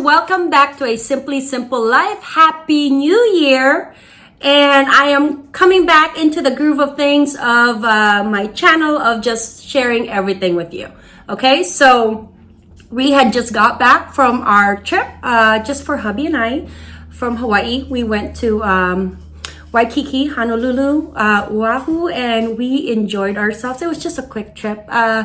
welcome back to a Simply Simple Life. Happy New Year! And I am coming back into the groove of things of uh, my channel of just sharing everything with you. Okay, so we had just got back from our trip uh, just for hubby and I from Hawaii. We went to um, Waikiki, Honolulu, uh, Oahu, and we enjoyed ourselves. It was just a quick trip. Uh,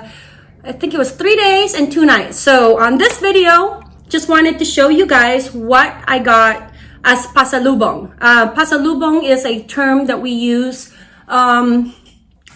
I think it was three days and two nights. So on this video, just wanted to show you guys what I got as pasalubong. Uh, pasalubong is a term that we use um,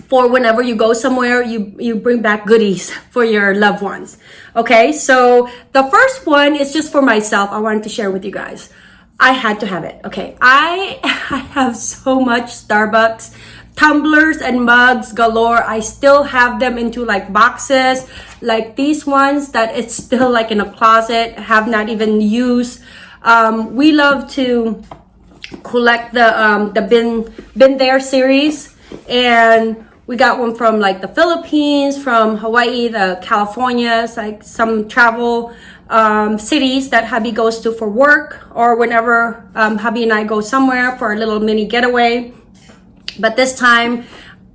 for whenever you go somewhere, you, you bring back goodies for your loved ones. Okay, so the first one is just for myself. I wanted to share with you guys. I had to have it. Okay, I, I have so much Starbucks tumblers and mugs galore. I still have them into like boxes, like these ones that it's still like in a closet, have not even used. Um, we love to collect the um, the Been Been There series, and we got one from like the Philippines, from Hawaii, the Californias, like some travel um, cities that hubby goes to for work or whenever um, hubby and I go somewhere for a little mini getaway. But this time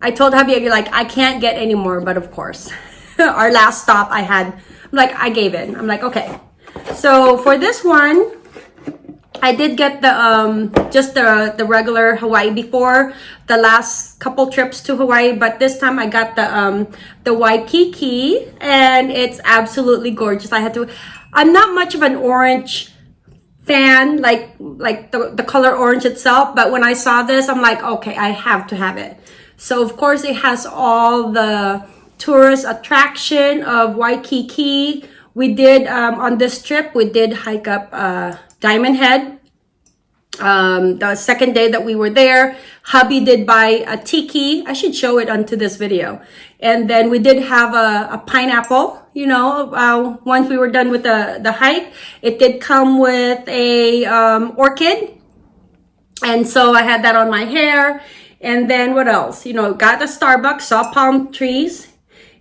I told hubby, like, I can't get any more, but of course, our last stop I had, I'm like, I gave in. I'm like, okay. So for this one, I did get the um just the the regular Hawaii before the last couple trips to Hawaii, but this time I got the um the Waikiki and it's absolutely gorgeous. I had to I'm not much of an orange fan, like like the, the color orange itself, but when I saw this, I'm like, okay, I have to have it. So of course it has all the tourist attraction of Waikiki. We did, um, on this trip, we did hike up uh, Diamond Head. Um, the second day that we were there, hubby did buy a tiki. I should show it onto this video. And then we did have a, a pineapple, you know, uh, once we were done with the, the hike. It did come with a um, orchid. And so I had that on my hair. And then what else? You know, got the Starbucks, saw palm trees.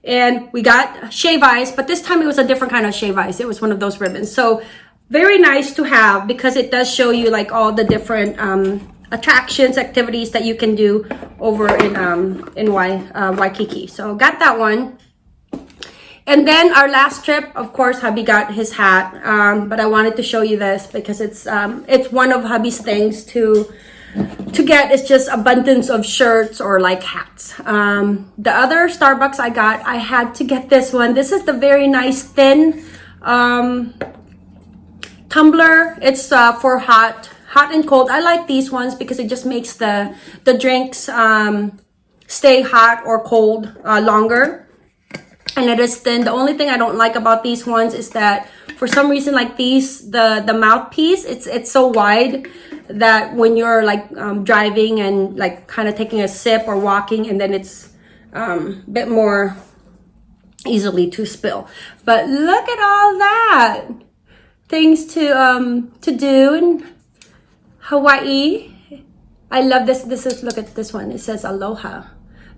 And we got shave ice, but this time it was a different kind of shave ice. It was one of those ribbons. So very nice to have because it does show you like all the different um, attractions, activities that you can do over in um, in Wai, uh, Waikiki. So got that one. And then our last trip, of course, hubby got his hat. Um, but I wanted to show you this because it's um, it's one of hubby's things to to get It's just abundance of shirts or like hats. Um, the other Starbucks I got, I had to get this one. This is the very nice thin um, tumbler. It's uh, for hot hot and cold. I like these ones because it just makes the, the drinks um, stay hot or cold uh, longer. And it is thin. The only thing I don't like about these ones is that for some reason like these, the, the mouthpiece, it's, it's so wide that when you're like um, driving and like kind of taking a sip or walking and then it's um, a bit more easily to spill. But look at all that things to um to do in Hawaii. I love this. This is, look at this one. It says Aloha,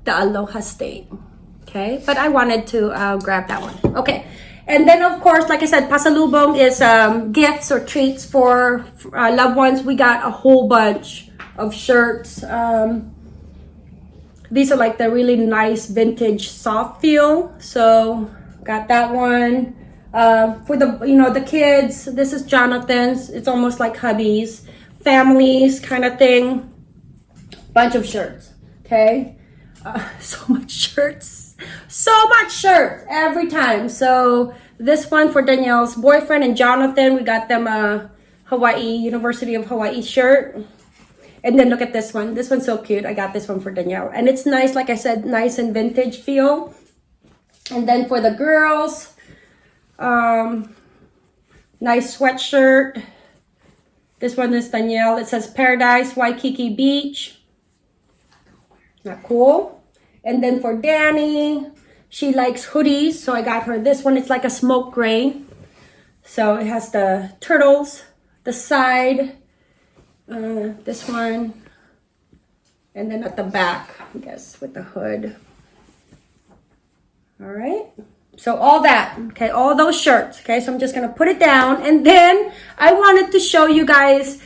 the Aloha State. Okay, but I wanted to uh, grab that one. Okay, and then of course, like I said, pasalubong is um, gifts or treats for uh, loved ones. We got a whole bunch of shirts. Um, these are like the really nice vintage soft feel. So got that one. Uh, for the, you know, the kids, this is Jonathan's. It's almost like hubby's families kind of thing. Bunch of shirts, okay? Uh, so much shirts. So much shirts every time. So this one for Danielle's boyfriend and Jonathan, we got them a Hawaii, University of Hawaii shirt. And then look at this one. This one's so cute. I got this one for Danielle. And it's nice, like I said, nice and vintage feel. And then for the girls, um, nice sweatshirt. This one is Danielle. It says Paradise Waikiki Beach. Not cool. And then for Danny, she likes hoodies. So I got her this one. It's like a smoke gray. So it has the turtles, the side, uh, this one, and then at the back, I guess, with the hood. All right. So all that, okay, all those shirts, okay? So I'm just gonna put it down. And then I wanted to show you guys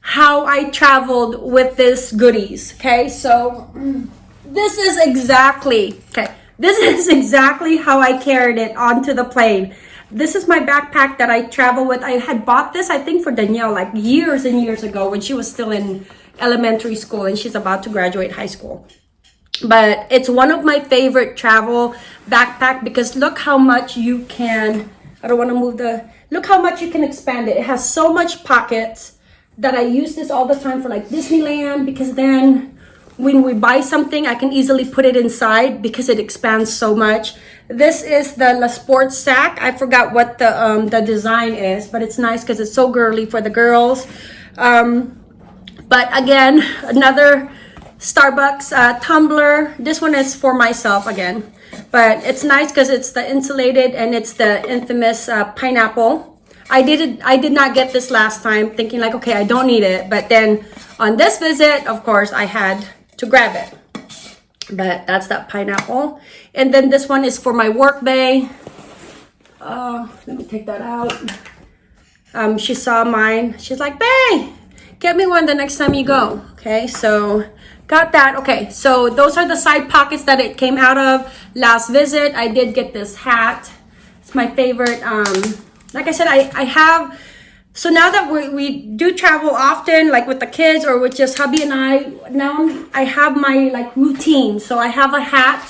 how I traveled with this goodies, okay? So this is exactly, okay, this is exactly how I carried it onto the plane. This is my backpack that I travel with. I had bought this, I think, for Danielle like years and years ago when she was still in elementary school and she's about to graduate high school but it's one of my favorite travel backpack because look how much you can i don't want to move the look how much you can expand it it has so much pockets that i use this all the time for like disneyland because then when we buy something i can easily put it inside because it expands so much this is the LeSportsac i forgot what the um the design is but it's nice because it's so girly for the girls um but again another Starbucks uh, tumbler. This one is for myself again. But it's nice because it's the insulated and it's the infamous uh, pineapple. I did I did not get this last time thinking like, okay, I don't need it. But then on this visit, of course, I had to grab it. But that's that pineapple. And then this one is for my work bay. Uh, let me take that out. Um, she saw mine. She's like, Bay, get me one the next time you go. Okay, so got that okay so those are the side pockets that it came out of last visit i did get this hat it's my favorite um like i said i i have so now that we, we do travel often like with the kids or with just hubby and i now i have my like routine so i have a hat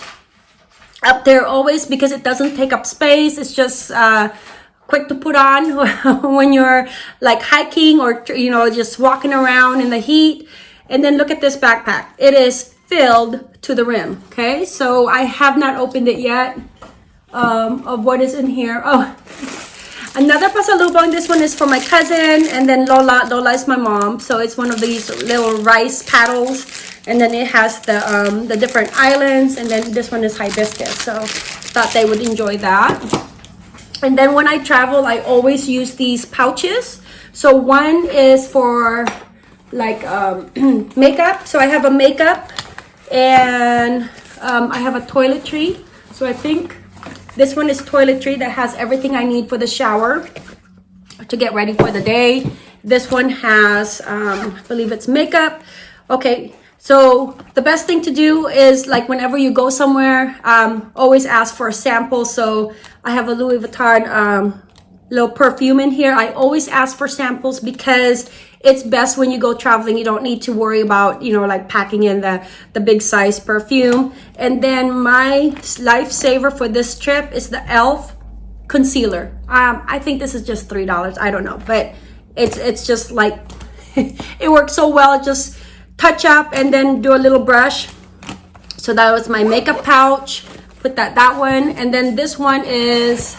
up there always because it doesn't take up space it's just uh quick to put on when you're like hiking or you know just walking around in the heat and then look at this backpack. It is filled to the rim, okay? So I have not opened it yet um, of what is in here. Oh, another pasalubong. This one is for my cousin and then Lola. Lola is my mom. So it's one of these little rice paddles. And then it has the, um, the different islands. And then this one is hibiscus. So thought they would enjoy that. And then when I travel, I always use these pouches. So one is for like um, makeup. So I have a makeup and um, I have a toiletry. So I think this one is toiletry that has everything I need for the shower to get ready for the day. This one has, um, I believe it's makeup. Okay, so the best thing to do is like whenever you go somewhere, um, always ask for a sample. So I have a Louis Vuitton um, little perfume in here. I always ask for samples because it's best when you go traveling. You don't need to worry about you know like packing in the the big size perfume. And then my lifesaver for this trip is the elf concealer. Um i think this is just three dollars. I don't know. But it's it's just like it works so well. Just touch up and then do a little brush. So that was my makeup pouch. Put that that one. And then this one is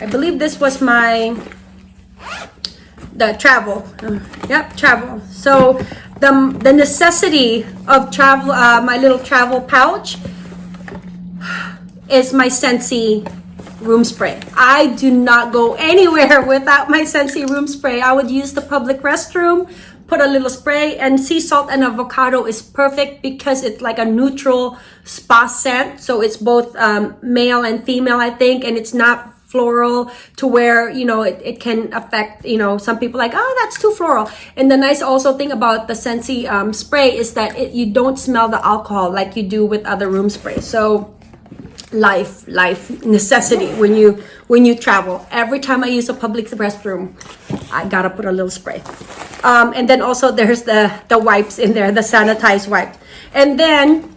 i believe this was my the travel. Uh, yep travel. So the the necessity of travel uh, my little travel pouch is my Scentsy room spray. I do not go anywhere without my Scentsy room spray. I would use the public restroom put a little spray and sea salt and avocado is perfect because it's like a neutral spa scent. So it's both um, male and female I think and it's not floral to where you know it, it can affect you know some people like oh that's too floral. And the nice also thing about the Scentsy um, spray is that it, you don't smell the alcohol like you do with other room sprays. So life life necessity when you when you travel. Every time i use a public restroom i gotta put a little spray. Um, and then also there's the the wipes in there the sanitized wipe. And then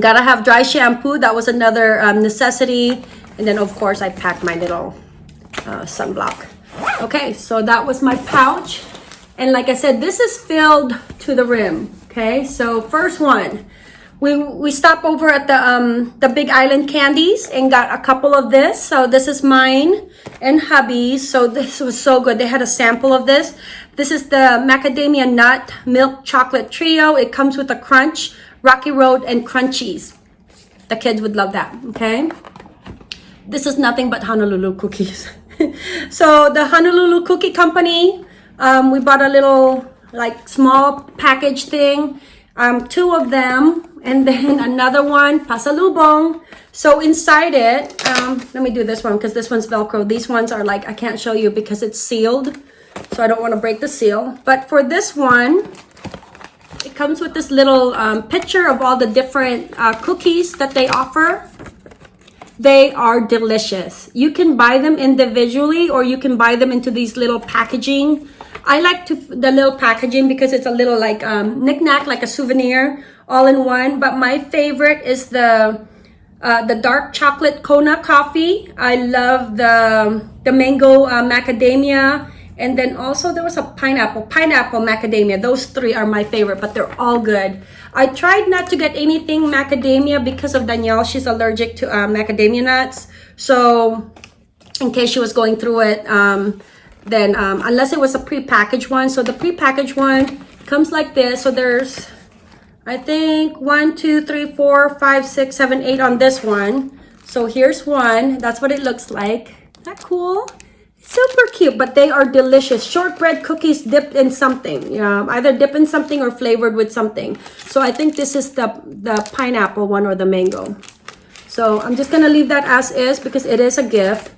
gotta have dry shampoo. That was another um, necessity and then of course I packed my little uh, sunblock. Okay, so that was my pouch. And like I said, this is filled to the rim. Okay, so first one, we we stopped over at the um the Big Island Candies and got a couple of this. So this is mine and hubby's. So this was so good. They had a sample of this. This is the macadamia nut milk chocolate trio. It comes with a crunch, Rocky Road, and crunchies. The kids would love that. Okay this is nothing but Honolulu cookies. so the Honolulu Cookie Company, um, we bought a little like small package thing. um, two of them, and then another one, pasalubong. So inside it, um, let me do this one because this one's Velcro. These ones are like, I can't show you because it's sealed. So I don't want to break the seal. But for this one, it comes with this little um, picture of all the different uh, cookies that they offer. They are delicious. You can buy them individually or you can buy them into these little packaging. I like to the little packaging because it's a little like um, knickknack, like a souvenir, all in one. But my favorite is the uh, the dark chocolate Kona coffee. I love the the mango uh, macadamia and then also there was a pineapple, pineapple macadamia. Those three are my favorite, but they're all good. I tried not to get anything macadamia because of Danielle. She's allergic to uh, macadamia nuts. So in case she was going through it, um, then um, unless it was a pre-packaged one. So the pre-packaged one comes like this. So there's, I think, one, two, three, four, five, six, seven, eight on this one. So here's one. That's what it looks like. Isn't that cool? Super cute but they are delicious. Shortbread cookies dipped in something yeah either dipped in something or flavored with something. So i think this is the the pineapple one or the mango. So i'm just gonna leave that as is because it is a gift.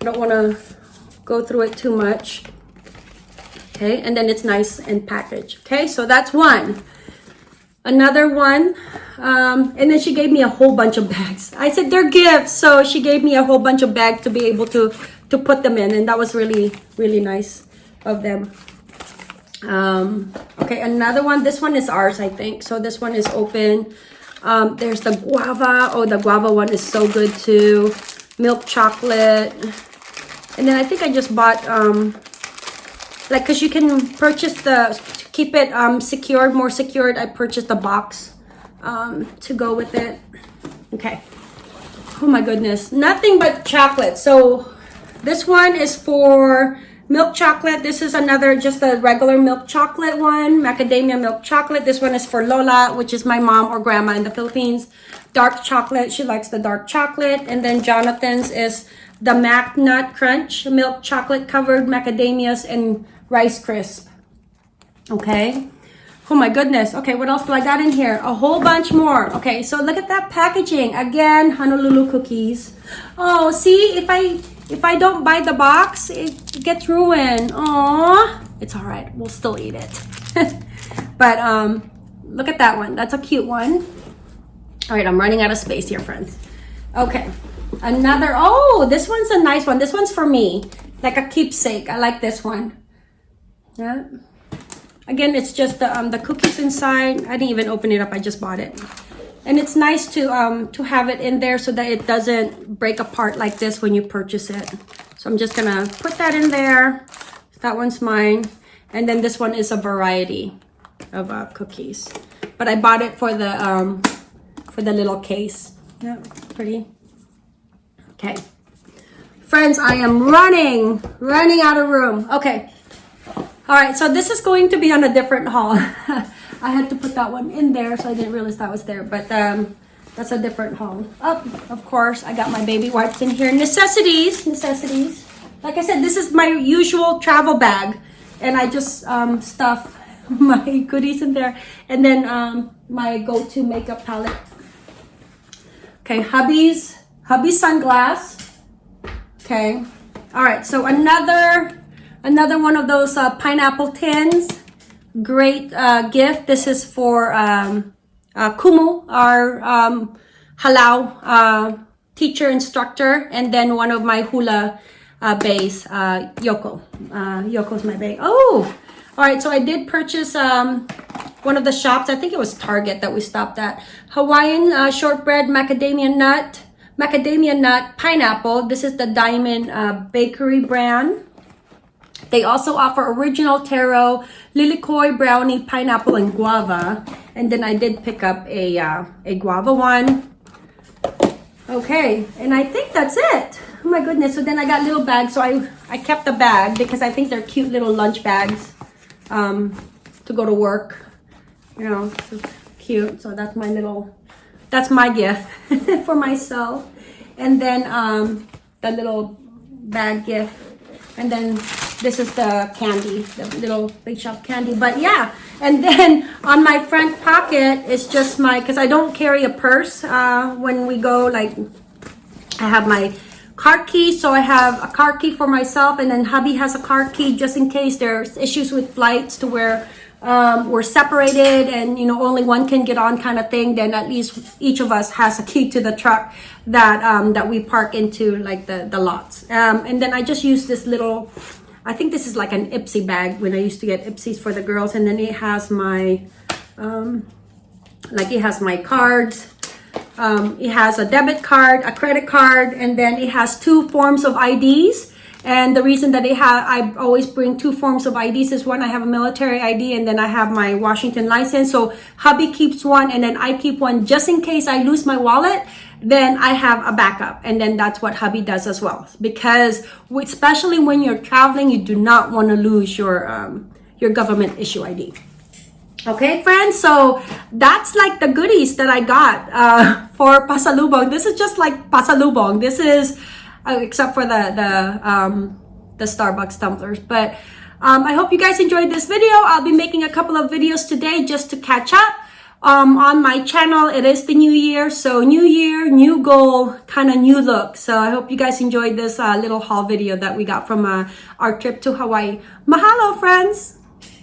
I don't want to go through it too much. Okay and then it's nice and packaged. Okay so that's one. Another one um, and then she gave me a whole bunch of bags. I said they're gifts. So she gave me a whole bunch of bags to be able to to put them in and that was really really nice of them. Um okay another one this one is ours i think. So this one is open. Um there's the guava. Oh the guava one is so good too. Milk chocolate. And then i think i just bought um like because you can purchase the to keep it um secured more secured i purchased a box um to go with it. Okay. Oh my goodness. Nothing but chocolate. So this one is for milk chocolate. This is another, just a regular milk chocolate one, macadamia milk chocolate. This one is for Lola, which is my mom or grandma in the Philippines. Dark chocolate, she likes the dark chocolate. And then Jonathan's is the Mac Nut Crunch, milk chocolate covered macadamias and Rice Crisp. Okay. Oh my goodness. Okay, what else do I got in here? A whole bunch more. Okay, so look at that packaging. Again, Honolulu cookies. Oh, see, if I if I don't buy the box, it gets ruined. Aww. It's all right. We'll still eat it. but um, look at that one. That's a cute one. All right, I'm running out of space here, friends. Okay, another. Oh, this one's a nice one. This one's for me, like a keepsake. I like this one. Yeah. Again, it's just the, um, the cookies inside. I didn't even open it up. I just bought it. And it's nice to, um, to have it in there so that it doesn't break apart like this when you purchase it. So I'm just gonna put that in there. That one's mine. And then this one is a variety of uh, cookies. But I bought it for the, um, for the little case. Yeah, pretty. Okay. Friends, I am running, running out of room. Okay. All right, so this is going to be on a different haul. I had to put that one in there, so I didn't realize that was there. But um, that's a different haul. Oh, of course, I got my baby wipes in here. Necessities, necessities. Like I said, this is my usual travel bag. And I just um, stuff my goodies in there. And then um, my go-to makeup palette. Okay, hubby's, hubby's sunglass. Okay. All right, so another Another one of those uh, pineapple tins. Great uh, gift. This is for um, uh, Kumu, our um, halau uh, teacher instructor, and then one of my hula uh, bays, uh, Yoko. Uh, Yoko's my bay. Oh, all right. So I did purchase um, one of the shops. I think it was Target that we stopped at. Hawaiian uh, shortbread macadamia nut, macadamia nut pineapple. This is the Diamond Bakery brand. They also offer original taro, lilikoi, brownie, pineapple, and guava. And then I did pick up a, uh, a guava one. Okay, and I think that's it. Oh my goodness, so then I got little bags. So I, I kept the bag because I think they're cute little lunch bags um, to go to work. You know, cute. So that's my little, that's my gift for myself. And then um, the little bag gift. And then this is the candy, the little big shop candy. But yeah, and then on my front pocket is just my, because I don't carry a purse uh, when we go, like, I have my car key, so I have a car key for myself, and then hubby has a car key just in case there's issues with flights to where um, we're separated and you know only one can get on kind of thing. Then at least each of us has a key to the truck that um, that we park into like the the lots. Um, and then I just use this little. I think this is like an Ipsy bag when I used to get Ipsies for the girls, and then it has my um, like it has my cards um, it has a debit card, a credit card, and then it has two forms of IDs. And the reason that it have, I always bring two forms of IDs is one, I have a military ID and then I have my Washington license. So hubby keeps one and then I keep one just in case I lose my wallet. Then I have a backup. And then that's what hubby does as well. Because especially when you're traveling, you do not want to lose your, um, your government issue ID. Okay, friends, so that's like the goodies that I got uh, for pasalubong. This is just like pasalubong. This is, uh, except for the the um, the Starbucks tumblers. But um, I hope you guys enjoyed this video. I'll be making a couple of videos today just to catch up um, on my channel. It is the new year, so new year, new goal, kind of new look. So I hope you guys enjoyed this uh, little haul video that we got from uh, our trip to Hawaii. Mahalo, friends!